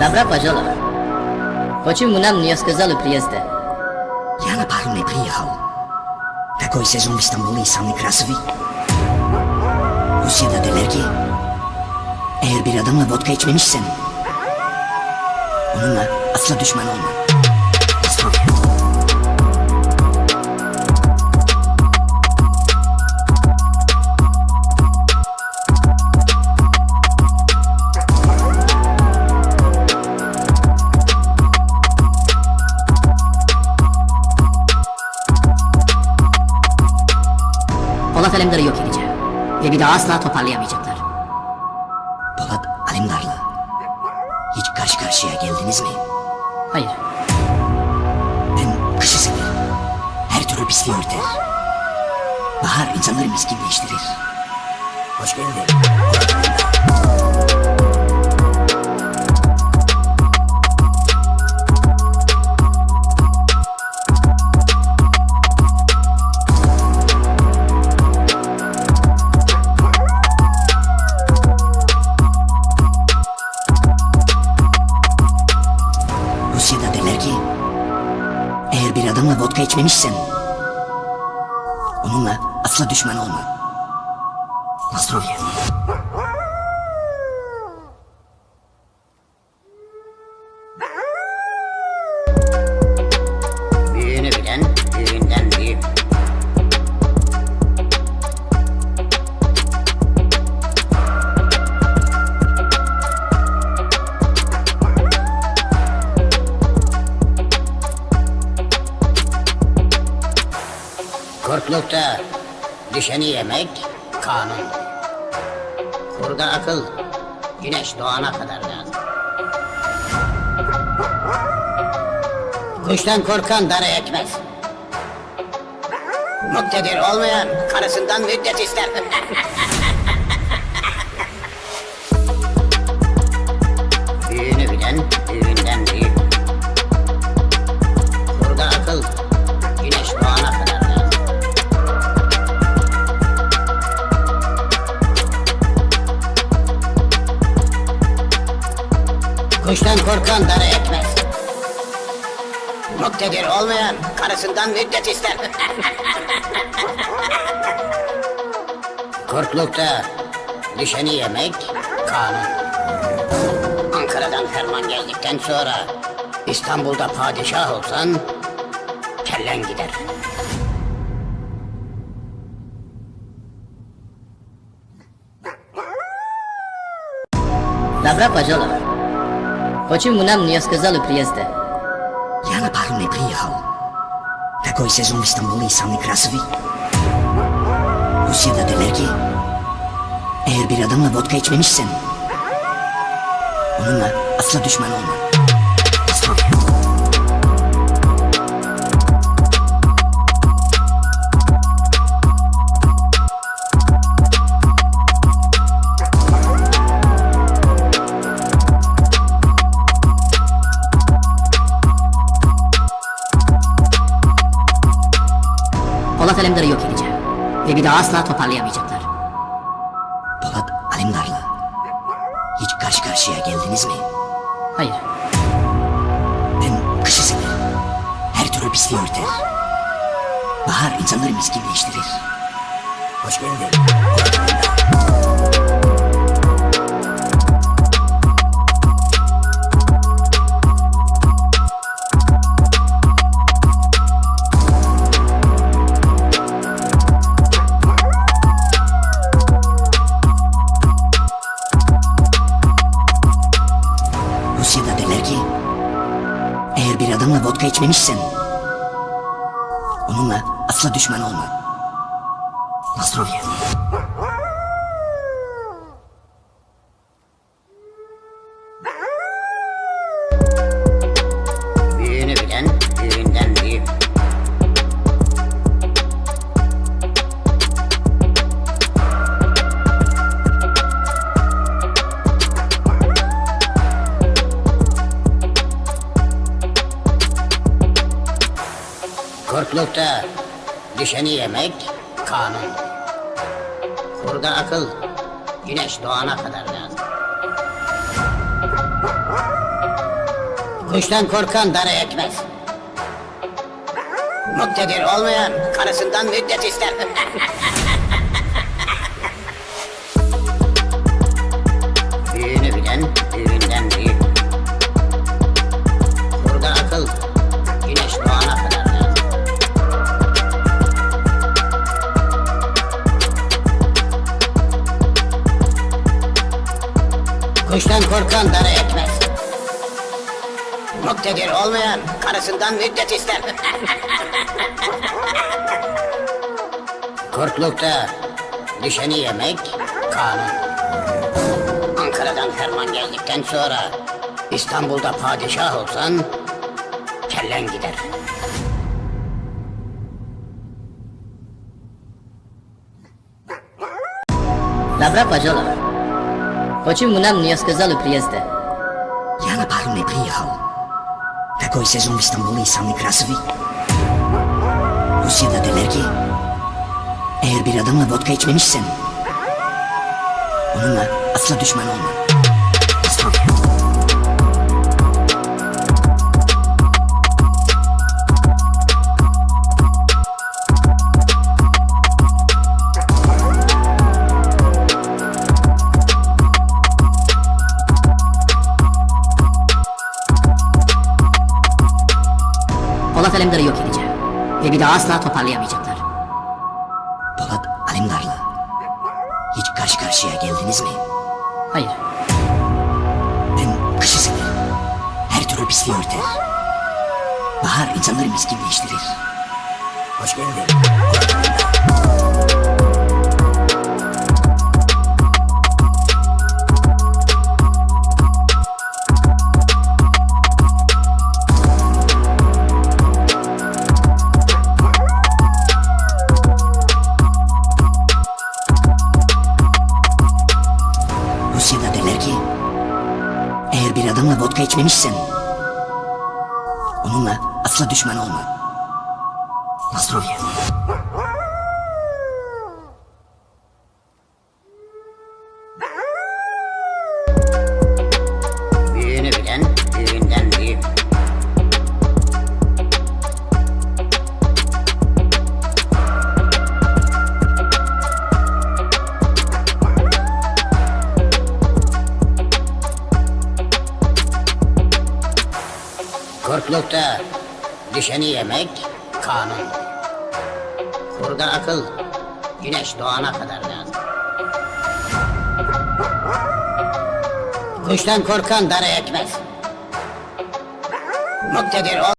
Dobra Pażola. Почему нам не сказали приезда? Я на пару не приехал. Такой сезон в İstanbul'u insanı красивый. Rusya'da derler ki eğer bir adamla vodka içmemişsen onunla asla düşman olma. Daha asla toparlayamayacaklar. Polat Alemdar'la hiç karşı karşıya geldiniz mi? Hayır. Ben kışı severim. Her türlü pisliği örter. Bahar insanları miskinleştirir. Hoş geldin. Polat Alemdar. Vodka içmemişsen onunla asla düşman olma. Astrovya. Büyüğünü Kurtlukta düşeni yemek kanun. Kurda akıl güneş doğana kadar lazım. Kuştan korkan dara ekmez. Muktedir olmayan karısından müddet ister. Büyüğünü bilen büyüğünden korkan dara ekmez. Muktedir olmayan karısından müddet ister. Kurtlukta düşeni yemek kanun. Ankara'dan ferman geldikten sonra İstanbul'da padişah olsan kellen gider. Dobra Pażola. Почему нам не сказали приезда? Я на пару не приехал. Такой сезон в İstanbul'u insanı красивый. Rusya'da derler ki eğer bir adamla vodka içmemişsen onunla asla düşman olma. Astrovya. Alemdar'ı yok edeceğim. Ve bir daha asla toparlayamayacaklar. Polat Alemdar'la hiç karşı karşıya geldiniz mi? Hayır. Ben kışı severim. Her türlü pisliği örter. Bahar insanları miskinleştirir. Hoş geldin. Eğer bir adamla vodka içmemişsen onunla asla düşman olma. Astrovya. Kurtlukta düşeni yemek kanun. Kurda akıl güneş doğana kadar lazım. Kuştan korkan dara ekmez. Muktedir olmayan karısından müddet ister. Kuştan korkan dara ekmez. Muktedir olmayan karısından müddet ister. Kurtlukta düşeni yemek kanun. Ankara'dan ferman geldikten sonra İstanbul'da padişah olsan kellen gider. Dobra Pajolo. Почему нам не сказали приезда? Я на пару не приехал. Такой сезон в Стамбул'u insanlık красивый. Rusya'da derler ki eğer bir adamla vodka içmemişsen onunla asla düşman olma. Asla. Polat Alemdar'ı yok edeceğim. Ve bir daha asla toparlayamayacaklar. Polat Alemdar'la hiç karşı karşıya geldiniz mi? Hayır. Ben kışı severim. Her türlü pisliği örter. Bahar insanları miskinleştirir. Hoş geldin. Onunla asla düşman olma. Nostrovya. Kurtlukta düşeni yemek kanun. Burada akıl güneş doğana kadar lazım. Kuştan korkan dara ekmez. Muktedir ol.